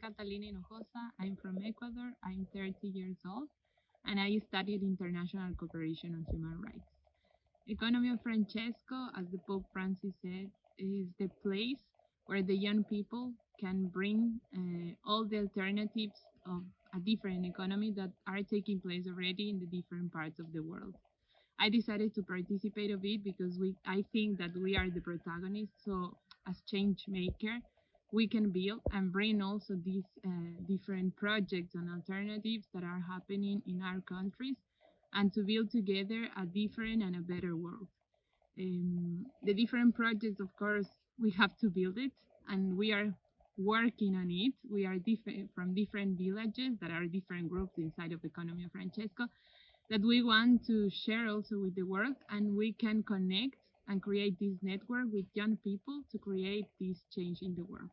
Catalina Hinojosa. I'm from Ecuador. I'm 30 years old, and I studied international cooperation on human rights. Economy of Francesco, as the Pope Francis said, is the place where the young people can bring uh, all the alternatives of a different economy that are taking place already in the different parts of the world. I decided to participate of it because we I think that we are the protagonists. So as change maker, we can build and bring also these uh, different projects and alternatives that are happening in our countries and to build together a different and a better world. Um, the different projects, of course, we have to build it and we are working on it. We are different from different villages that are different groups inside of Economy of Francesco that we want to share also with the world and we can connect and create this network with young people to create this change in the world.